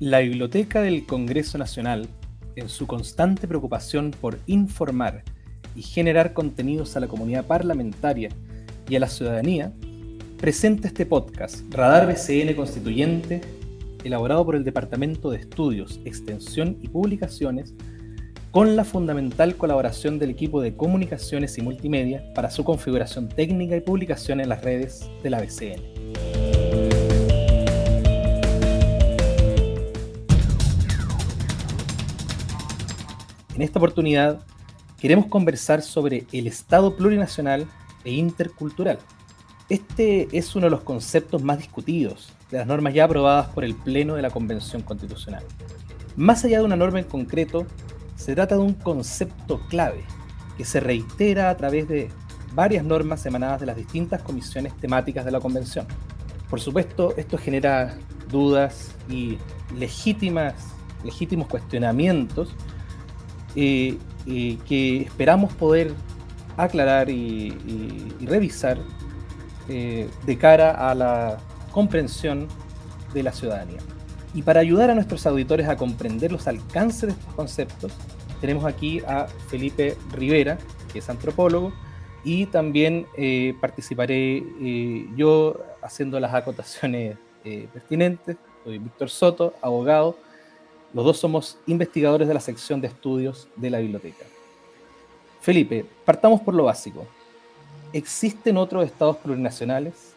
La Biblioteca del Congreso Nacional, en su constante preocupación por informar y generar contenidos a la comunidad parlamentaria y a la ciudadanía, presenta este podcast, Radar BCN Constituyente, elaborado por el Departamento de Estudios, Extensión y Publicaciones, con la fundamental colaboración del equipo de comunicaciones y multimedia para su configuración técnica y publicación en las redes de la BCN. En esta oportunidad queremos conversar sobre el Estado plurinacional e intercultural. Este es uno de los conceptos más discutidos de las normas ya aprobadas por el Pleno de la Convención Constitucional. Más allá de una norma en concreto, se trata de un concepto clave que se reitera a través de varias normas emanadas de las distintas comisiones temáticas de la Convención. Por supuesto, esto genera dudas y legítimas, legítimos cuestionamientos eh, eh, que esperamos poder aclarar y, revisar eh, de cara a la comprensión de la ciudadanía. Y para ayudar a nuestros auditores a comprender los alcances de estos conceptos, tenemos aquí a Felipe Rivera, que es antropólogo, y también participaré yo haciendo las acotaciones pertinentes. Soy Víctor Soto, abogado, los dos somos investigadores de la sección de estudios de la biblioteca. Felipe, partamos por lo básico. ¿Existen otros estados plurinacionales?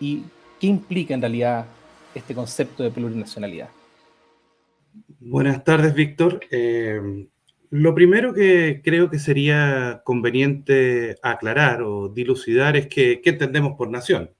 ¿Y qué implica en realidad este concepto de plurinacionalidad? Buenas tardes, Víctor. Eh, lo primero que creo que sería conveniente aclarar o dilucidar es que, qué entendemos por nación.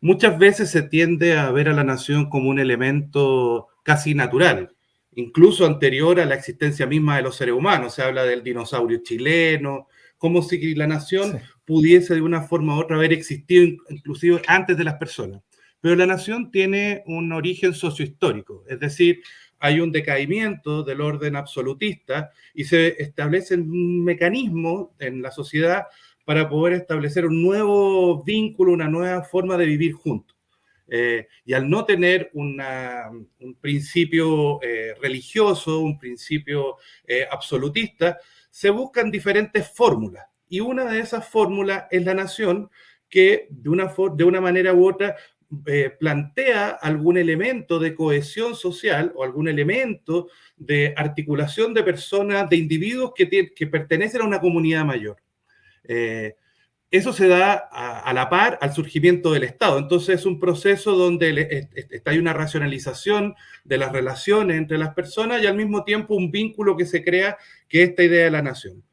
Muchas veces se tiende a ver a la nación como un elemento casi natural, incluso anterior a la existencia misma de los seres humanos. Se habla del dinosaurio chileno, como si la nación pudiese de una forma u otra haber existido inclusive antes de las personas. Pero la nación tiene un origen sociohistórico, es decir, hay un decaimiento del orden absolutista y se establece un mecanismo en la sociedad para poder establecer un nuevo vínculo, una nueva forma de vivir juntos. Eh, y al no tener un principio eh, religioso, un principio eh, absolutista, se buscan diferentes fórmulas. Y una de esas fórmulas es la nación que de una, de una manera u otra plantea algún elemento de cohesión social o algún elemento de articulación de personas, de individuos que, que pertenecen a una comunidad mayor. Eso se da a, la par al surgimiento del Estado. Entonces es un proceso donde hay una racionalización de las relaciones entre las personas y al mismo tiempo un vínculo que se crea, que es esta idea de la nación.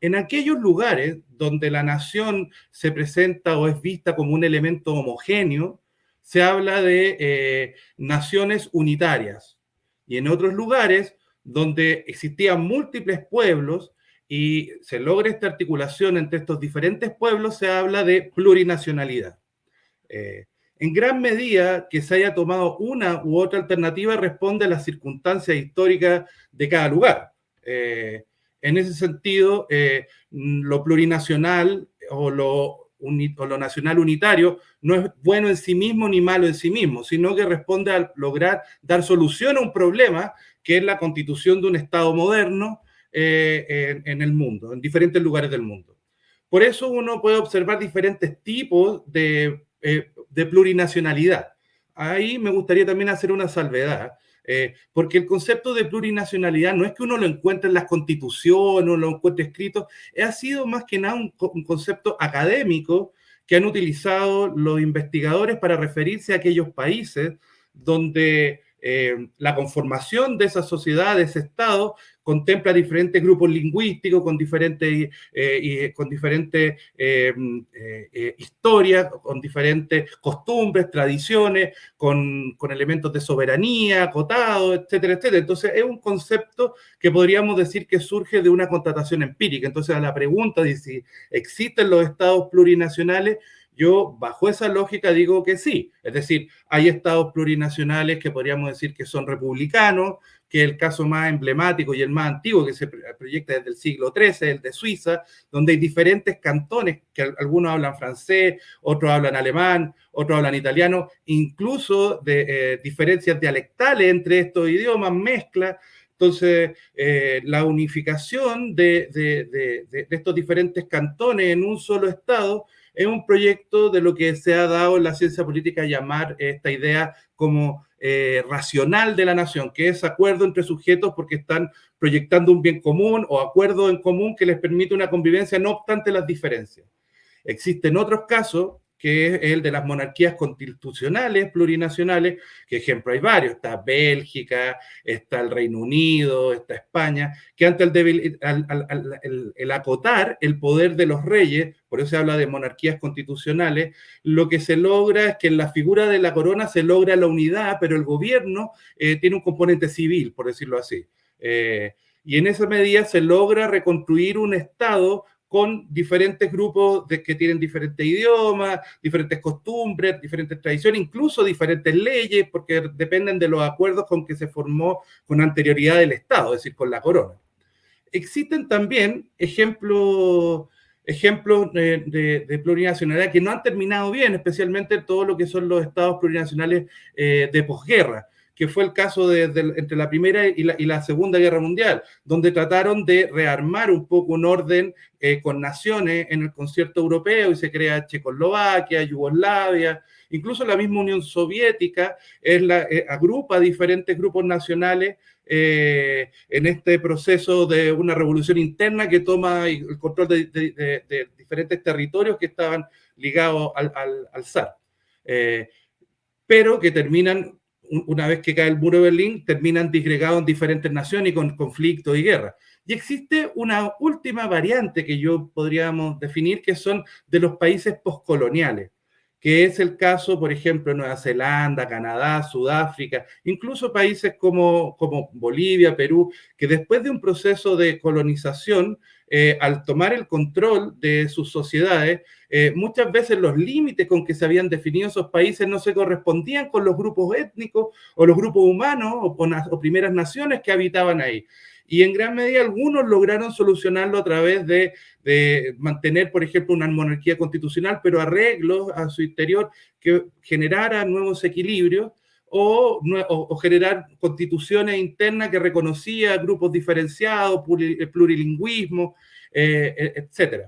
En aquellos lugares donde la nación se presenta o es vista como un elemento homogéneo, se habla de eh, naciones unitarias. Y en otros lugares donde existían múltiples pueblos, y se logra esta articulación entre estos diferentes pueblos, se habla de plurinacionalidad. Eh, en gran medida, que se haya tomado una u otra alternativa responde a las circunstancias históricas de cada lugar. Eh, en ese sentido, eh, lo plurinacional o lo, o lo nacional unitario no es bueno en sí mismo ni malo en sí mismo, sino que responde a lograr dar solución a un problema que es la constitución de un Estado moderno eh, en, el mundo, en diferentes lugares del mundo. Por eso uno puede observar diferentes tipos de, eh, de plurinacionalidad. Ahí me gustaría también hacer una salvedad, eh, porque el concepto de plurinacionalidad no es que uno lo encuentre en las constituciones o lo encuentre escrito, ha sido más que nada un, concepto académico que han utilizado los investigadores para referirse a aquellos países donde la conformación de esa sociedad, de ese Estado, contempla diferentes grupos lingüísticos con diferentes, eh, con diferentes eh, historias, con diferentes costumbres, tradiciones, con, con, elementos de soberanía, acotados, etcétera, etcétera. Entonces, es un concepto que podríamos decir que surge de una constatación empírica. Entonces, a la pregunta de si existen los estados plurinacionales, yo, bajo esa lógica, digo que sí. Es decir, hay estados plurinacionales que podríamos decir que son republicanos, que es el caso más emblemático y el más antiguo que se proyecta desde el siglo XIII, el de Suiza, donde hay diferentes cantones, que algunos hablan francés, otros hablan alemán, otros hablan italiano, incluso de eh, diferencias dialectales entre estos idiomas, mezcla. Entonces, eh, la unificación de, de, estos diferentes cantones en un solo Estado es un proyecto de lo que se ha dado en la ciencia política llamar esta idea como eh, racional de la nación, que es acuerdo entre sujetos porque están proyectando un bien común o acuerdo en común que les permite una convivencia no obstante las diferencias. Existen otros casos que es el de las monarquías constitucionales plurinacionales, que ejemplo hay varios, está Bélgica, está el Reino Unido, está España, que ante el, el, acotar el poder de los reyes, por eso se habla de monarquías constitucionales, lo que se logra es que en la figura de la corona se logra la unidad, pero el gobierno eh, tiene un componente civil, por decirlo así. Eh, y en esa medida se logra reconstruir un Estado con diferentes grupos que tienen diferentes idiomas, diferentes costumbres, diferentes tradiciones, incluso diferentes leyes, porque dependen de los acuerdos con que se formó con anterioridad del Estado, es decir, con la corona. Existen también ejemplos ejemplos de, plurinacionalidad que no han terminado bien, especialmente todo lo que son los estados plurinacionales eh, de posguerra que fue el caso de, entre la Primera y la, Segunda Guerra Mundial, donde trataron de rearmar un poco un orden eh, con naciones en el concierto europeo y se crea Checoslovaquia, Yugoslavia, incluso la misma Unión Soviética es eh, agrupa diferentes grupos nacionales eh, en este proceso de una revolución interna que toma el control de, diferentes territorios que estaban ligados al, al, zar. pero que terminan una vez que cae el muro de Berlín, terminan disgregados en diferentes naciones y con conflictos y guerras. Y existe una última variante que yo podríamos definir, que son de los países postcoloniales, que es el caso, por ejemplo, Nueva Zelanda, Canadá, Sudáfrica, incluso países como, como Bolivia, Perú, que después de un proceso de colonización eh, al tomar el control de sus sociedades, eh, muchas veces los límites con que se habían definido esos países no se correspondían con los grupos étnicos o los grupos humanos o, primeras naciones que habitaban ahí. Y en gran medida algunos lograron solucionarlo a través de, mantener, por ejemplo, una monarquía constitucional, pero arreglos a su interior que generaran nuevos equilibrios o, o, generar constituciones internas que reconocía grupos diferenciados, plurilingüismo, eh, e, etc.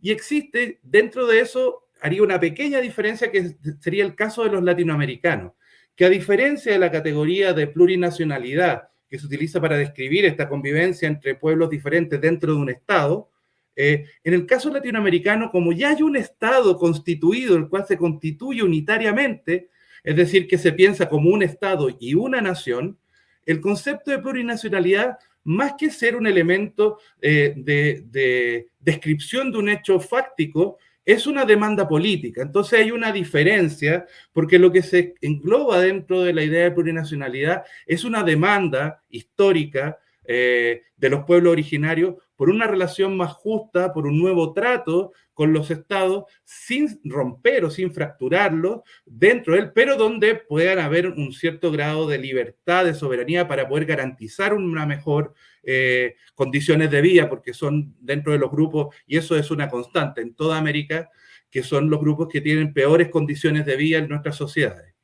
Y existe, dentro de eso, haría una pequeña diferencia que sería el caso de los latinoamericanos, que a diferencia de la categoría de plurinacionalidad que se utiliza para describir esta convivencia entre pueblos diferentes dentro de un Estado, eh, en el caso latinoamericano, como ya hay un Estado constituido, el cual se constituye unitariamente, es decir, que se piensa como un Estado y una nación, el concepto de plurinacionalidad, más que ser un elemento eh, de, descripción de un hecho fáctico, es una demanda política. Entonces hay una diferencia, porque lo que se engloba dentro de la idea de plurinacionalidad es una demanda histórica eh, de los pueblos originarios por una relación más justa, por un nuevo trato con los estados, sin romper o sin fracturarlo dentro de él, pero donde puedan haber un cierto grado de libertad, de soberanía para poder garantizar una mejor eh, condiciones de vida, porque son dentro de los grupos, y eso es una constante en toda América, que son los grupos que tienen peores condiciones de vida en nuestras sociedades.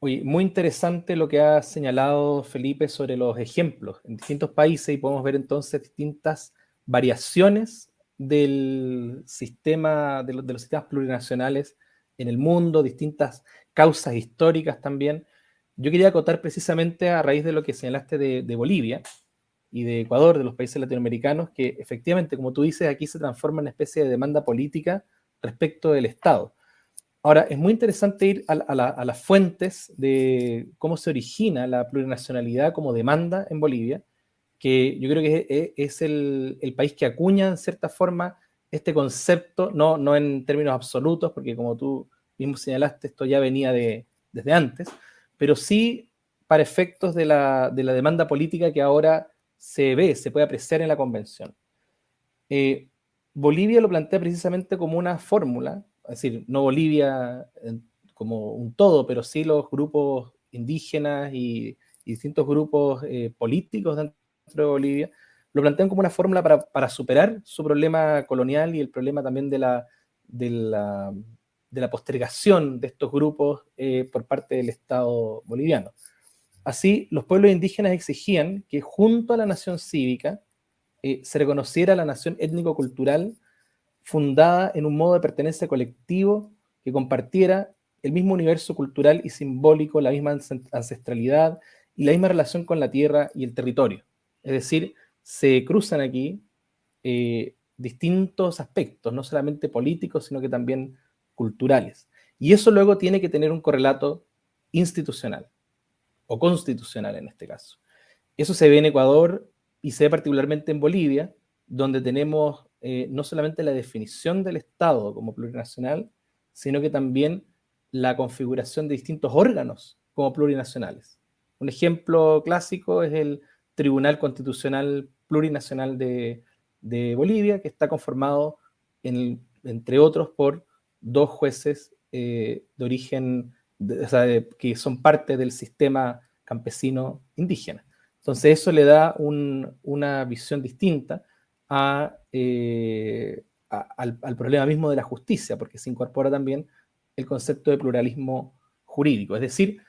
Muy interesante lo que ha señalado Felipe sobre los ejemplos en distintos países y podemos ver entonces distintas variaciones del sistema, de, los sistemas plurinacionales en el mundo, distintas causas históricas también. Yo quería acotar precisamente a raíz de lo que señalaste de, de Bolivia y de Ecuador, de los países latinoamericanos, que efectivamente, como tú dices, aquí se transforma en una especie de demanda política respecto del Estado Ahora, es muy interesante ir a, las fuentes de cómo se origina la plurinacionalidad como demanda en Bolivia, que yo creo que es, el, país que acuña en cierta forma este concepto, no, no en términos absolutos, porque como tú mismo señalaste, esto ya venía de, desde antes, pero sí para efectos de la, demanda política que ahora se ve, se puede apreciar en la convención. Eh, Bolivia lo plantea precisamente como una fórmula es decir, no Bolivia como un todo, pero sí los grupos indígenas y, distintos grupos eh, políticos dentro de Bolivia, lo plantean como una fórmula para, superar su problema colonial y el problema también de la, de la, postergación de estos grupos eh, por parte del Estado boliviano. Así, los pueblos indígenas exigían que junto a la nación cívica eh, se reconociera la nación étnico-cultural fundada en un modo de pertenencia colectivo que compartiera el mismo universo cultural y simbólico, la misma ancestralidad y la misma relación con la tierra y el territorio. Es decir, se cruzan aquí eh, distintos aspectos, no solamente políticos, sino que también culturales. Y eso luego tiene que tener un correlato institucional, o constitucional en este caso. Eso se ve en Ecuador y se ve particularmente en Bolivia, donde tenemos eh, no solamente la definición del Estado como plurinacional, sino que también la configuración de distintos órganos como plurinacionales. Un ejemplo clásico es el Tribunal Constitucional Plurinacional de, Bolivia, que está conformado, entre otros, por dos jueces eh, de origen, que son parte del sistema campesino indígena. Entonces eso le da una visión distinta eh, al, al, problema mismo de la justicia, porque se incorpora también el concepto de pluralismo jurídico. Es decir,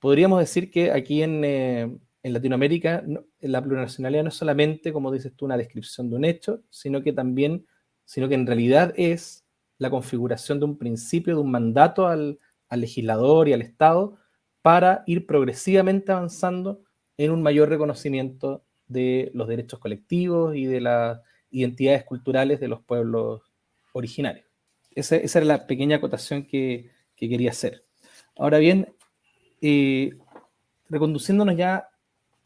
podríamos decir que aquí en, eh, Latinoamérica la plurinacionalidad no es solamente, como dices tú, una descripción de un hecho, sino que también, sino que en realidad es la configuración de un principio, de un mandato al, legislador y al Estado para ir progresivamente avanzando en un mayor reconocimiento de los derechos colectivos y de las identidades culturales de los pueblos originarios. Esa, era la pequeña acotación que, quería hacer. Ahora bien, eh, reconduciéndonos ya...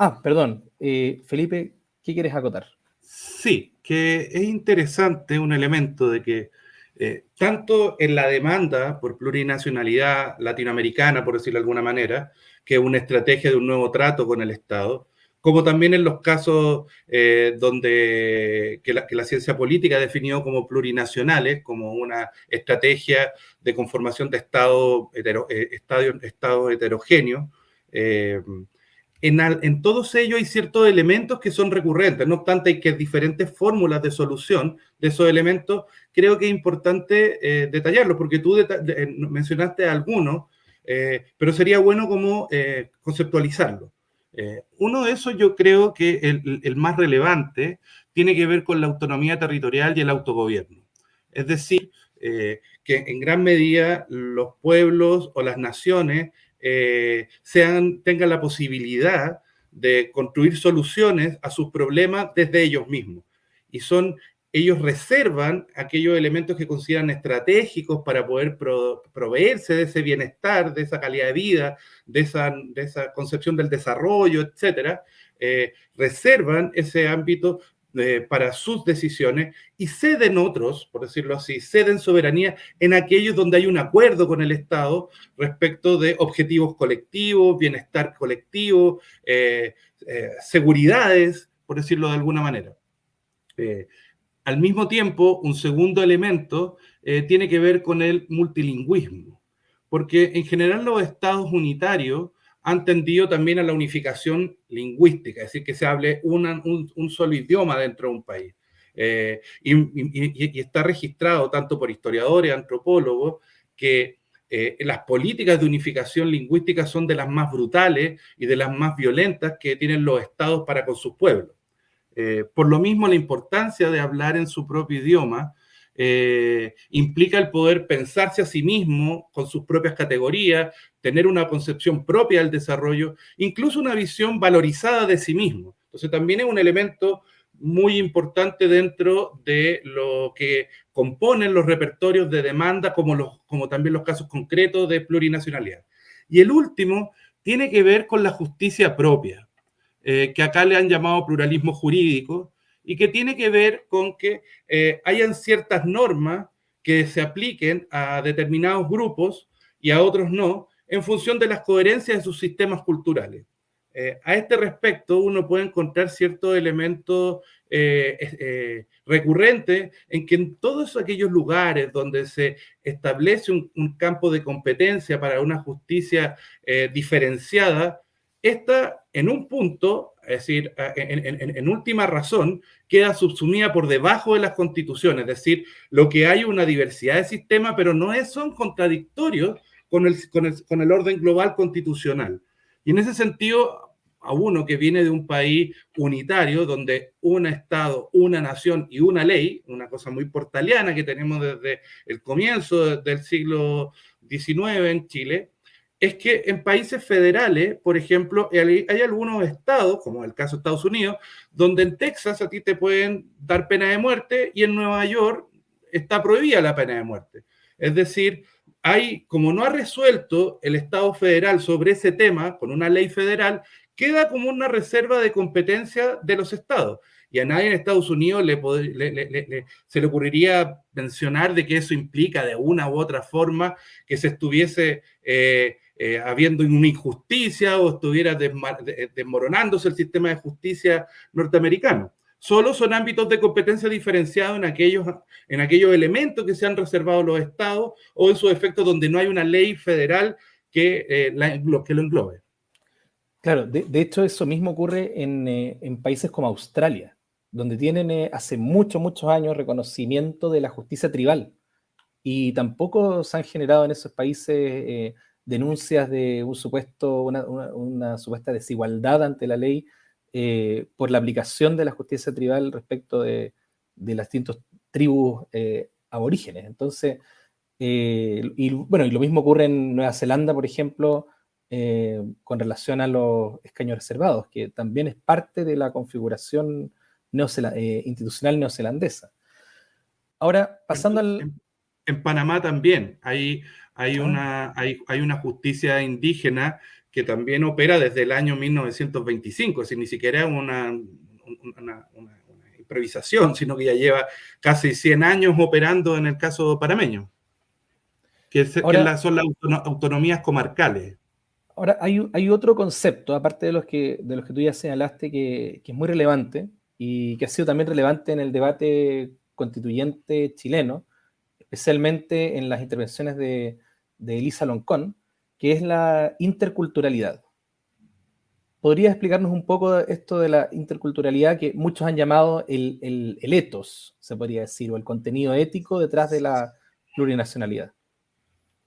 Ah, perdón, eh, Felipe, ¿qué quieres acotar? Sí, que es interesante un elemento de que eh, tanto en la demanda por plurinacionalidad latinoamericana, por decirlo de alguna manera, que una estrategia de un nuevo trato con el Estado, como también en los casos eh, donde que la, ciencia política ha definido como plurinacionales, como una estrategia de conformación de estado, eh, estado, heterogéneo. Eh, en, todos ellos hay ciertos elementos que son recurrentes, no obstante hay que diferentes fórmulas de solución de esos elementos, creo que es importante detallarlos, porque tú mencionaste algunos, pero sería bueno como conceptualizarlos. Eh, uno de esos yo creo que el, más relevante tiene que ver con la autonomía territorial y el autogobierno. Es decir, eh, que en gran medida los pueblos o las naciones eh, sean, tengan la posibilidad de construir soluciones a sus problemas desde ellos mismos. Y son ellos reservan aquellos elementos que consideran estratégicos para poder proveerse de ese bienestar, de esa calidad de vida, de esa, de esa concepción del desarrollo, etcétera, eh, reservan ese ámbito eh, para sus decisiones y ceden otros, por decirlo así, ceden soberanía en aquellos donde hay un acuerdo con el Estado respecto de objetivos colectivos, bienestar colectivo, eh, seguridades, por decirlo de alguna manera. Al mismo tiempo, un segundo elemento eh, tiene que ver con el multilingüismo, porque en general los estados unitarios han tendido también a la unificación lingüística, es decir, que se hable un, solo idioma dentro de un país. Eh, y, está registrado tanto por historiadores, antropólogos, que eh, las políticas de unificación lingüística son de las más brutales y de las más violentas que tienen los estados para con sus pueblos. Eh, por lo mismo, la importancia de hablar en su propio idioma eh, implica el poder pensarse a sí mismo con sus propias categorías, tener una concepción propia del desarrollo, incluso una visión valorizada de sí mismo. Entonces también es un elemento muy importante dentro de lo que componen los repertorios de demanda, como, los, como también los casos concretos de plurinacionalidad. Y el último tiene que ver con la justicia propia. Eh, que acá le han llamado pluralismo jurídico, y que tiene que ver con que eh, hayan ciertas normas que se apliquen a determinados grupos y a otros no, en función de las coherencias de sus sistemas culturales. Eh, a este respecto, uno puede encontrar ciertos elementos recurrentes en que en todos aquellos lugares donde se establece un campo de competencia para una justicia diferenciada, esta en un punto, es decir, en, última razón, queda subsumida por debajo de las constituciones, es decir, lo que hay una diversidad de sistemas, pero no es, son contradictorios con el, con el orden global constitucional. Y en ese sentido, a uno que viene de un país unitario, donde un Estado, una nación y una ley, una cosa muy portaliana que tenemos desde el comienzo del siglo XIX en Chile, es que en países federales, por ejemplo, hay, algunos estados, como el caso de Estados Unidos, donde en Texas a ti te pueden dar pena de muerte y en Nueva York está prohibida la pena de muerte. Es decir, hay, como no ha resuelto el Estado federal sobre ese tema con una ley federal, queda como una reserva de competencia de los estados. Y a nadie en Estados Unidos le, se le ocurriría mencionar de que eso implica de una u otra forma que se estuviese eh, eh, habiendo una injusticia o estuviera desmoronándose el sistema de justicia norteamericano. Solo son ámbitos de competencia diferenciados en aquellos, en aquellos elementos que se han reservado los estados o en sus efectos donde no hay una ley federal que, eh, que lo englobe. Claro, de, hecho eso mismo ocurre eh, en, países como Australia, donde tienen eh, hace muchos, muchos años reconocimiento de la justicia tribal. Y tampoco se han generado en esos países eh, denuncias de un supuesto, una, supuesta desigualdad ante la ley por la aplicación de la justicia tribal respecto de, de las distintas tribus aborígenes. Entonces, y bueno, y lo mismo ocurre en Nueva Zelanda, por ejemplo, eh, con relación a los escaños reservados, que también es parte de la configuración eh, institucional neozelandesa. Ahora, pasando al... En, Panamá también hay, hay, una, hay, una justicia indígena que también opera desde el año 1925, es decir, ni siquiera una, una, improvisación, sino que ya lleva casi 100 años operando en el caso panameño, que, son las autonomías comarcales. Ahora, hay, otro concepto, aparte de los, que, de los que tú ya señalaste, que, es muy relevante y que ha sido también relevante en el debate constituyente chileno, especialmente en las intervenciones de, Elisa Loncón, que es la interculturalidad. ¿Podrías explicarnos un poco esto de la interculturalidad que muchos han llamado el, el, el etos, se podría decir, o el contenido ético detrás de la plurinacionalidad?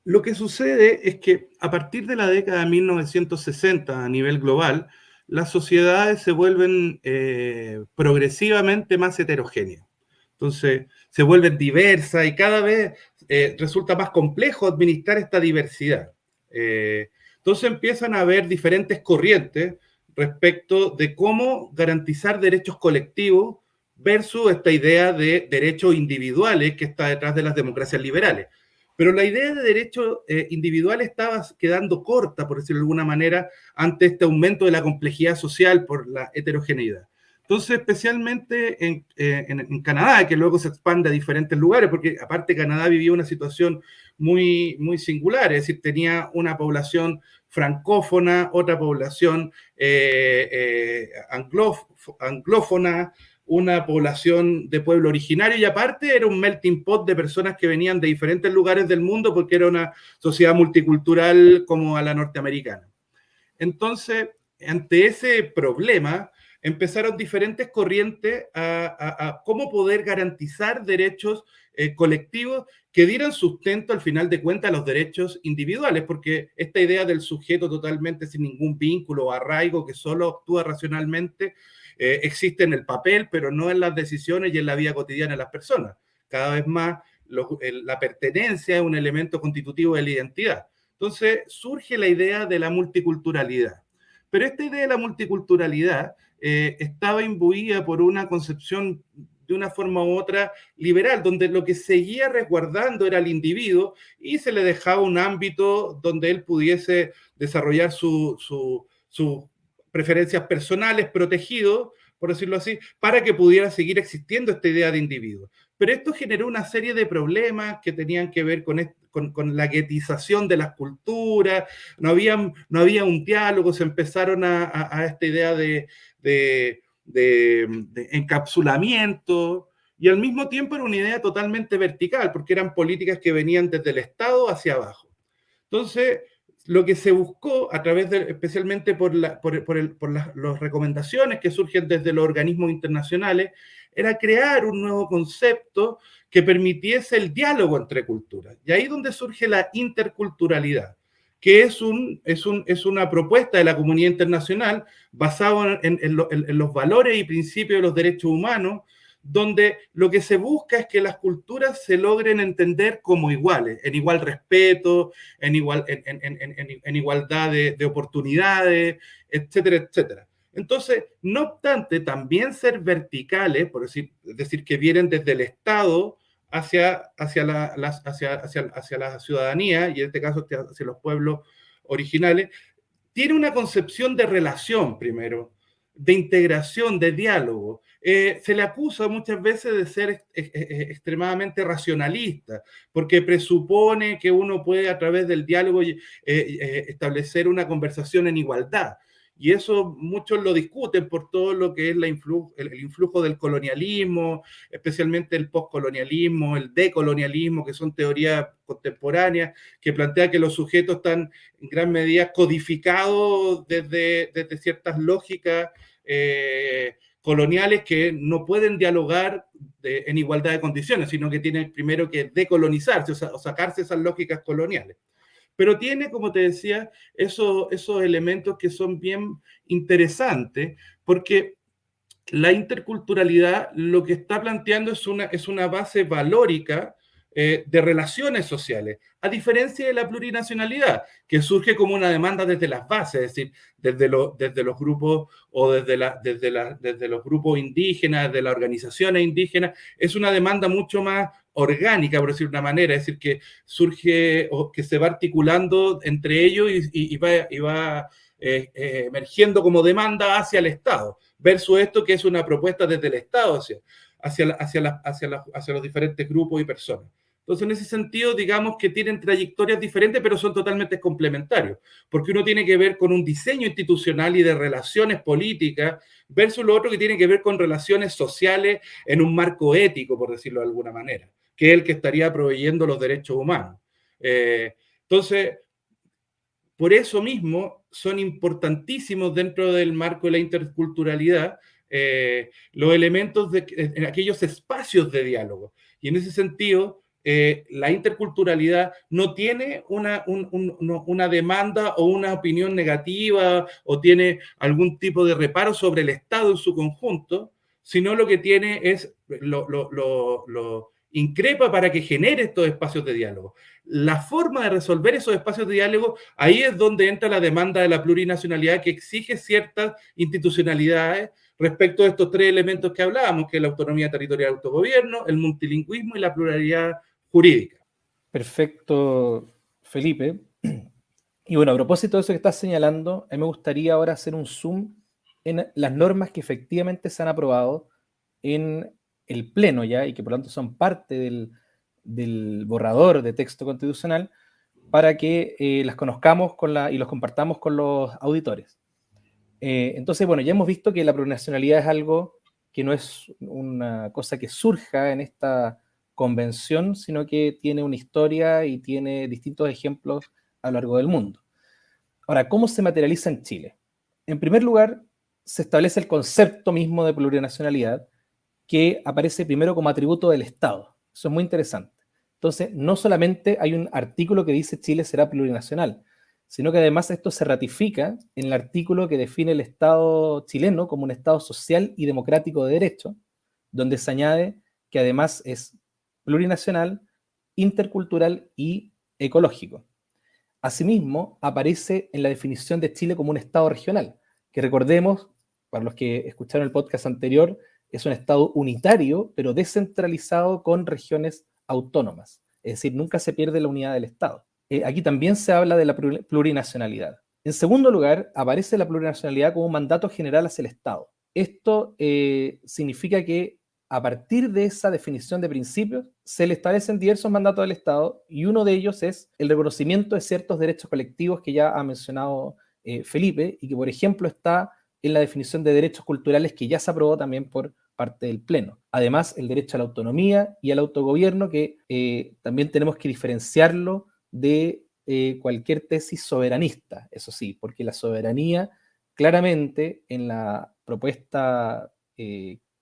Lo que sucede es que a partir de la década de 1960 a nivel global, las sociedades se vuelven eh, progresivamente más heterogéneas. Entonces, se vuelven diversas y cada vez eh, resulta más complejo administrar esta diversidad. Eh, entonces empiezan a haber diferentes corrientes respecto de cómo garantizar derechos colectivos versus esta idea de derechos individuales que está detrás de las democracias liberales. Pero la idea de derecho eh, individual estaba quedando corta, por decirlo de alguna manera, ante este aumento de la complejidad social por la heterogeneidad. Entonces, especialmente en, eh, Canadá, que luego se expande a diferentes lugares, porque aparte Canadá vivía una situación muy, muy singular, es decir, tenía una población francófona, otra población eh, anglófona, una población de pueblo originario y aparte era un melting pot de personas que venían de diferentes lugares del mundo porque era una sociedad multicultural como a la norteamericana. Entonces, ante ese problema, empezaron diferentes corrientes a, cómo poder garantizar derechos eh, colectivos que dieran sustento al final de cuentas a los derechos individuales, porque esta idea del sujeto totalmente sin ningún vínculo o arraigo que solo actúa racionalmente, eh, existe en el papel, pero no en las decisiones y en la vida cotidiana de las personas. Cada vez más la pertenencia es un elemento constitutivo de la identidad. Entonces surge la idea de la multiculturalidad. Pero esta idea de la multiculturalidad eh, estaba imbuida por una concepción de una forma u otra liberal, donde lo que seguía resguardando era el individuo y se le dejaba un ámbito donde él pudiese desarrollar sus su, preferencias personales protegidos, por decirlo así, para que pudiera seguir existiendo esta idea de individuo. Pero esto generó una serie de problemas que tenían que ver con, con, la guetización de las culturas, no había, no había un diálogo, se empezaron a, esta idea de, de, de encapsulamiento, y al mismo tiempo era una idea totalmente vertical, porque eran políticas que venían desde el Estado hacia abajo. Entonces, lo que se buscó a través de, especialmente por, la, por, por, las, las recomendaciones que surgen desde los organismos internacionales, era crear un nuevo concepto que permitiese el diálogo entre culturas. Y ahí donde surge la interculturalidad, que es, un, es, un, es una propuesta de la comunidad internacional basada en, los valores y principios de los derechos humanos, donde lo que se busca es que las culturas se logren entender como iguales, en igual respeto, en, igual, en, igualdad de, de oportunidades, etcétera, etcétera. Entonces, no obstante, también ser verticales, por decir, decir, que vienen desde el Estado hacia, hacia, la, hacia, hacia, la ciudadanía, y en este caso hacia los pueblos originales, tiene una concepción de relación primero, de integración, de diálogo. Eh, se le acusa muchas veces de ser extremadamente racionalista, porque presupone que uno puede a través del diálogo eh, eh, establecer una conversación en igualdad. Y eso muchos lo discuten por todo lo que es el, influjo del colonialismo, especialmente el postcolonialismo, el decolonialismo, que son teorías contemporáneas que plantean que los sujetos están en gran medida codificados desde, desde ciertas lógicas coloniales que no pueden dialogar en igualdad de condiciones, sino que tienen primero que decolonizarse o sacarse esas lógicas coloniales. Pero tiene, como te decía, esos, esos elementos que son bien interesantes, porque la interculturalidad lo que está planteando es una, es una base valórica eh, de relaciones sociales, a diferencia de la plurinacionalidad, que surge como una demanda desde las bases, es decir, desde, desde los grupos o desde, la, desde, desde los grupos indígenas, de las organizaciones indígenas, es una demanda mucho más orgánica, por decir de una manera, es decir, que surge o que se va articulando entre ellos y, va, y va eh, eh, emergiendo como demanda hacia el Estado, versus esto que es una propuesta desde el Estado hacia, hacia, hacia, hacia, hacia los diferentes grupos y personas. Entonces, en ese sentido, digamos que tienen trayectorias diferentes, pero son totalmente complementarios, porque uno tiene que ver con un diseño institucional y de relaciones políticas, versus lo otro que tiene que ver con relaciones sociales en un marco ético, por decirlo de alguna manera, que es el que estaría proveyendo los derechos humanos. Eh, entonces, por eso mismo son importantísimos dentro del marco de la interculturalidad eh, los elementos de en aquellos espacios de diálogo. Y en ese sentido, eh, la interculturalidad no tiene una, una, demanda o una opinión negativa o tiene algún tipo de reparo sobre el Estado en su conjunto, sino lo que tiene es, lo, lo, increpa para que genere estos espacios de diálogo. La forma de resolver esos espacios de diálogo, ahí es donde entra la demanda de la plurinacionalidad que exige ciertas institucionalidades respecto a estos tres elementos que hablábamos, que es la autonomía territorial de autogobierno, el multilingüismo y la pluralidad jurídica. Perfecto, Felipe. Y bueno, a propósito de eso que estás señalando, a mí me gustaría ahora hacer un zoom en las normas que efectivamente se han aprobado en el Pleno ya y que por lo tanto son parte del, borrador de texto constitucional para que eh, las conozcamos con la, y los compartamos con los auditores. Eh, entonces, bueno, ya hemos visto que la plurinacionalidad es algo que no es una cosa que surja en esta convención, sino que tiene una historia y tiene distintos ejemplos a lo largo del mundo. Ahora, ¿cómo se materializa en Chile? En primer lugar, se establece el concepto mismo de plurinacionalidad que aparece primero como atributo del Estado. Eso es muy interesante. Entonces, no solamente hay un artículo que dice Chile será plurinacional, sino que además esto se ratifica en el artículo que define el Estado chileno como un Estado social y democrático de derecho, donde se añade que además es plurinacional, intercultural y ecológico. Asimismo, aparece en la definición de Chile como un Estado regional, que recordemos, para los que escucharon el podcast anterior, es un Estado unitario, pero descentralizado con regiones autónomas. Es decir, nunca se pierde la unidad del Estado. Eh, aquí también se habla de la plurinacionalidad. En segundo lugar, aparece la plurinacionalidad como un mandato general hacia el Estado. Esto eh, significa que a partir de esa definición de principios, se le establecen diversos mandatos del Estado y uno de ellos es el reconocimiento de ciertos derechos colectivos que ya ha mencionado eh, Felipe y que, por ejemplo, está en la definición de derechos culturales que ya se aprobó también por parte del Pleno. Además, el derecho a la autonomía y al autogobierno, que eh, también tenemos que diferenciarlo de eh, cualquier tesis soberanista, eso sí, porque la soberanía claramente en la propuesta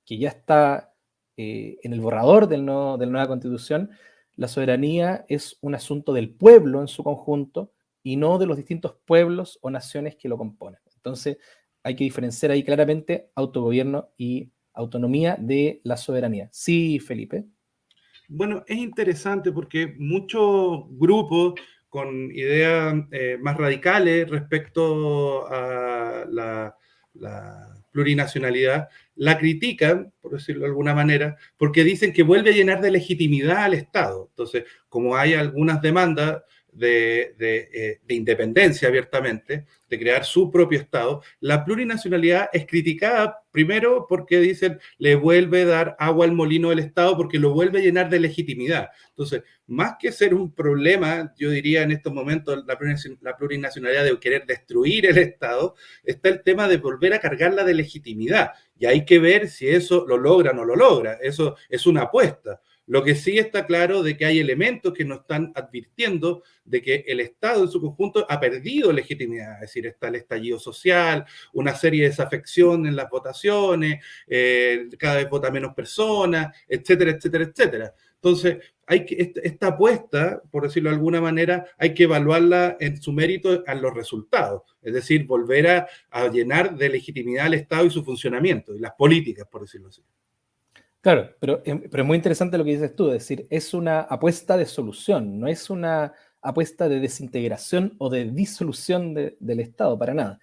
que ya está eh, en el borrador del de la nueva constitución, la soberanía es un asunto del pueblo en su conjunto y no de los distintos pueblos o naciones que lo componen. Entonces, hay que diferenciar ahí claramente autogobierno y autonomía de la soberanía. Sí, Felipe. Bueno, es interesante porque muchos grupos con ideas eh, más radicales respecto a la, plurinacionalidad, la critican, por decirlo de alguna manera, porque dicen que vuelve a llenar de legitimidad al Estado. Entonces, como hay algunas demandas de, eh, de, independencia abiertamente, de crear su propio Estado, la plurinacionalidad es criticada primero porque dicen le vuelve a dar agua al molino del Estado porque lo vuelve a llenar de legitimidad. Entonces, más que ser un problema, yo diría en estos momentos la plurinacionalidad de querer destruir el Estado, está el tema de volver a cargarla de legitimidad. Y hay que ver si eso lo logra o no lo logra. Eso es una apuesta. Lo que sí está claro de que hay elementos que nos están advirtiendo de que el Estado en su conjunto ha perdido legitimidad, es decir, está el estallido social, una serie de desafección en las votaciones, eh, cada vez vota menos personas, etcétera, etcétera, etcétera. Entonces, hay que, esta apuesta, por decirlo de alguna manera, hay que evaluarla en su mérito a los resultados, es decir, volver a, a llenar de legitimidad al Estado y su funcionamiento, y las políticas, por decirlo así. Claro, pero, em, pero es muy interesante lo que dices tú, es decir, es una apuesta de solución, no es una apuesta de desintegración o de disolución del Estado, para nada.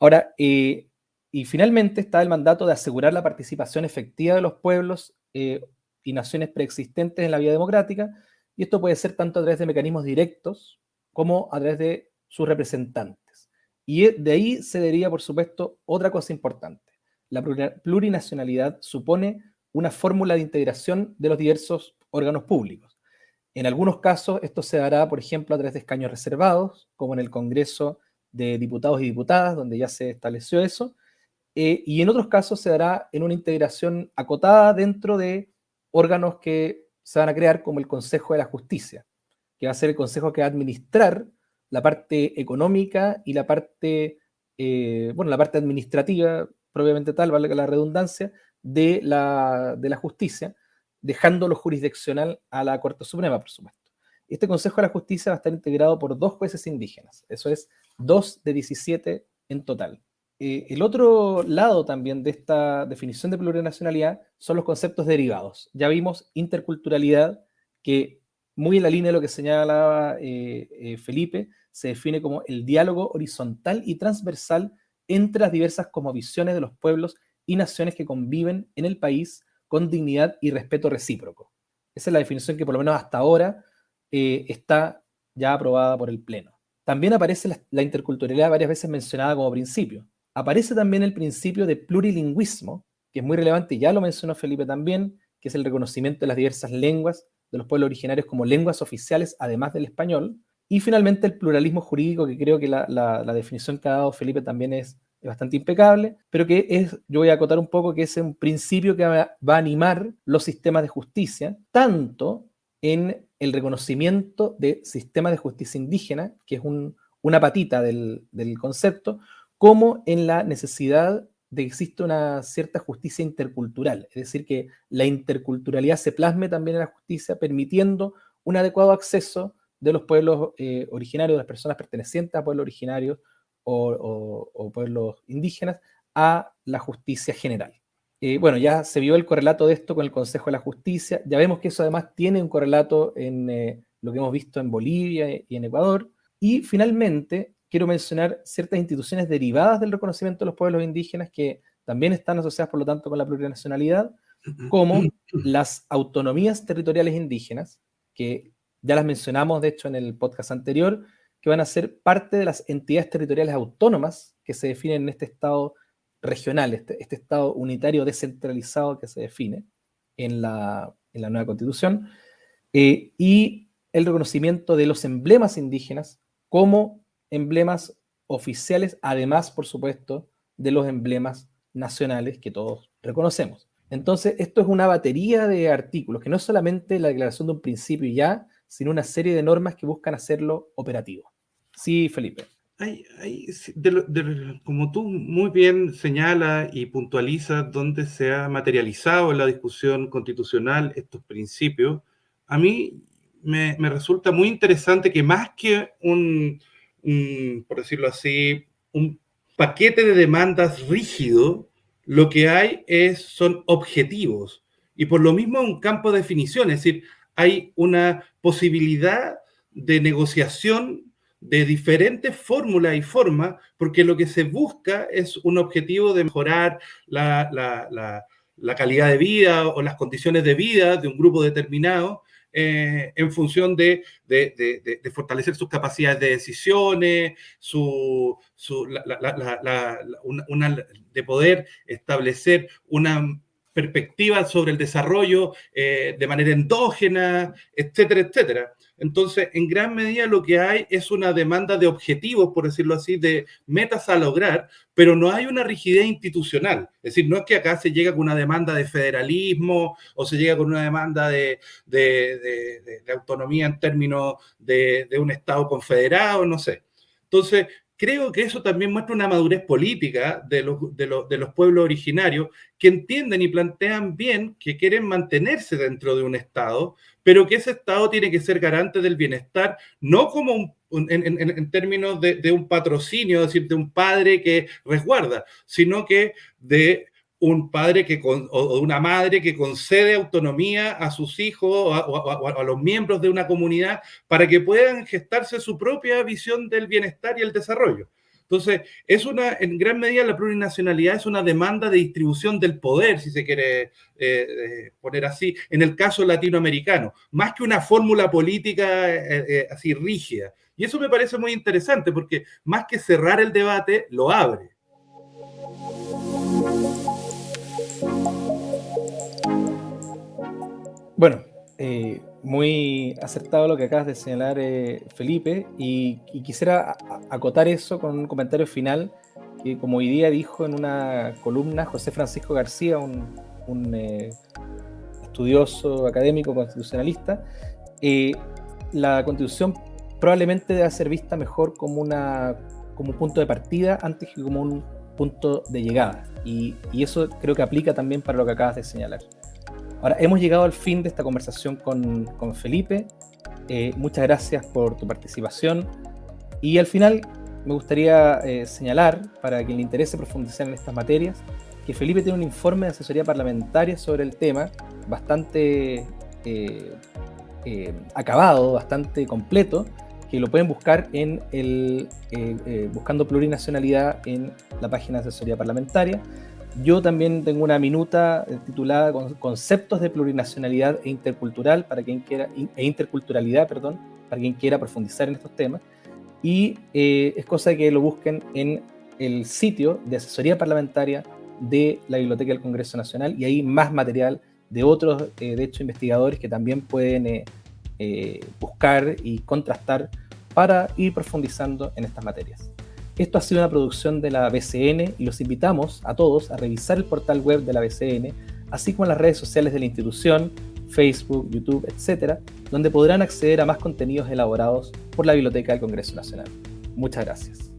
Ahora, eh, y finalmente está el mandato de asegurar la participación efectiva de los pueblos eh, y naciones preexistentes en la vida democrática, y esto puede ser tanto a través de mecanismos directos como a través de sus representantes. Y de ahí se deriva, por supuesto, otra cosa importante. La plurinacionalidad supone una fórmula de integración de los diversos órganos públicos. En algunos casos esto se dará, por ejemplo, a través de escaños reservados, como en el Congreso de Diputados y Diputadas, donde ya se estableció eso, eh, y en otros casos se dará en una integración acotada dentro de órganos que se van a crear, como el Consejo de la Justicia, que va a ser el consejo que va a administrar la parte económica y la parte, eh, bueno, la parte administrativa, propiamente tal, vale la redundancia, de la, de la justicia, dejando lo jurisdiccional a la Corte Suprema, por supuesto. Este Consejo de la Justicia va a estar integrado por dos jueces indígenas, eso es, dos de 17 en total. Eh, el otro lado también de esta definición de plurinacionalidad son los conceptos derivados. Ya vimos interculturalidad, que muy en la línea de lo que señalaba eh, eh, Felipe, se define como el diálogo horizontal y transversal entre las diversas visiones de los pueblos y naciones que conviven en el país con dignidad y respeto recíproco. Esa es la definición que por lo menos hasta ahora eh, está ya aprobada por el Pleno. También aparece la, interculturalidad varias veces mencionada como principio. Aparece también el principio de plurilingüismo, que es muy relevante, ya lo mencionó Felipe también, que es el reconocimiento de las diversas lenguas de los pueblos originarios como lenguas oficiales, además del español. Y finalmente el pluralismo jurídico, que creo que la, la definición que ha dado Felipe también es es bastante impecable, pero que es, yo voy a acotar un poco que es un principio que va, a animar los sistemas de justicia, tanto en el reconocimiento de sistemas de justicia indígena, que es una patita del, concepto, como en la necesidad de que exista una cierta justicia intercultural, es decir, que la interculturalidad se plasme también en la justicia, permitiendo un adecuado acceso de los pueblos eh, originarios, de las personas pertenecientes a pueblos originarios, o, pueblos indígenas a la justicia general. Eh, bueno, ya se vio el correlato de esto con el Consejo de la Justicia, ya vemos que eso además tiene un correlato en eh, lo que hemos visto en Bolivia y en Ecuador, y finalmente quiero mencionar ciertas instituciones derivadas del reconocimiento de los pueblos indígenas que también están asociadas, por lo tanto, con la plurinacionalidad, como las autonomías territoriales indígenas, que ya las mencionamos, de hecho, en el podcast anterior, que van a ser parte de las entidades territoriales autónomas que se definen en este Estado regional, este, este Estado unitario descentralizado que se define en la, nueva Constitución, eh, y el reconocimiento de los emblemas indígenas como emblemas oficiales, además, por supuesto, de los emblemas nacionales que todos reconocemos. Entonces, esto es una batería de artículos, que no es solamente la declaración de un principio ya, sino una serie de normas que buscan hacerlo operativo. Sí, Felipe. como tú muy bien señalas y puntualizas dónde se ha materializado en la discusión constitucional estos principios, a mí me, resulta muy interesante que más que un, por decirlo así, un paquete de demandas rígido, lo que hay es, son objetivos. Y por lo mismo un campo de definición, es decir, hay una posibilidad de negociación de diferentes fórmulas y formas, porque lo que se busca es un objetivo de mejorar la, la calidad de vida o las condiciones de vida de un grupo determinado, eh, en función de, fortalecer sus capacidades de decisiones, su, de poder establecer una perspectiva sobre el desarrollo eh, de manera endógena, etcétera, etcétera. Entonces, en gran medida lo que hay es una demanda de objetivos, por decirlo así, de metas a lograr, pero no hay una rigidez institucional. Es decir, no es que acá se llega con una demanda de federalismo o se llega con una demanda de, autonomía en términos de, de un Estado confederado, no sé. Entonces, creo que eso también muestra una madurez política de los, de, los, pueblos originarios que entienden y plantean bien que quieren mantenerse dentro de un Estado, pero que ese Estado tiene que ser garante del bienestar, no como en, términos de, de, un patrocinio, es decir, de un padre que resguarda, sino que de un padre que o una madre que concede autonomía a sus hijos o a, los miembros de una comunidad para que puedan gestarse su propia visión del bienestar y el desarrollo. Entonces, es una, en gran medida la plurinacionalidad es una demanda de distribución del poder, si se quiere eh, eh, poner así, en el caso latinoamericano, más que una fórmula política eh, así rígida. Y eso me parece muy interesante porque más que cerrar el debate, lo abre. Bueno, eh, muy acertado lo que acabas de señalar, eh, Felipe, y, quisiera acotar eso con un comentario final que, como hoy día dijo en una columna José Francisco García, un, eh, estudioso académico constitucionalista, la constitución probablemente debe ser vista mejor como, un punto de partida antes que como un punto de llegada. y eso creo que aplica también para lo que acabas de señalar. Ahora, hemos llegado al fin de esta conversación con, con Felipe. Eh, muchas gracias por tu participación. Y al final me gustaría eh, señalar, para quien le interese profundizar en estas materias, que Felipe tiene un informe de asesoría parlamentaria sobre el tema, bastante eh, acabado, bastante completo, que lo pueden buscar en el buscando plurinacionalidad en la página de asesoría parlamentaria. Yo también tengo una minuta eh, titulada Conceptos de plurinacionalidad e e interculturalidad, perdón, para quien quiera profundizar en estos temas. Y eh, es cosa que lo busquen en el sitio de asesoría parlamentaria de la Biblioteca del Congreso Nacional y hay más material de otros, eh, de hecho, investigadores que también pueden buscar y contrastar para ir profundizando en estas materias. Esto ha sido una producción de la BCN y los invitamos a todos a revisar el portal web de la BCN, así como las redes sociales de la institución, Facebook, YouTube, etc., donde podrán acceder a más contenidos elaborados por la Biblioteca del Congreso Nacional. Muchas gracias.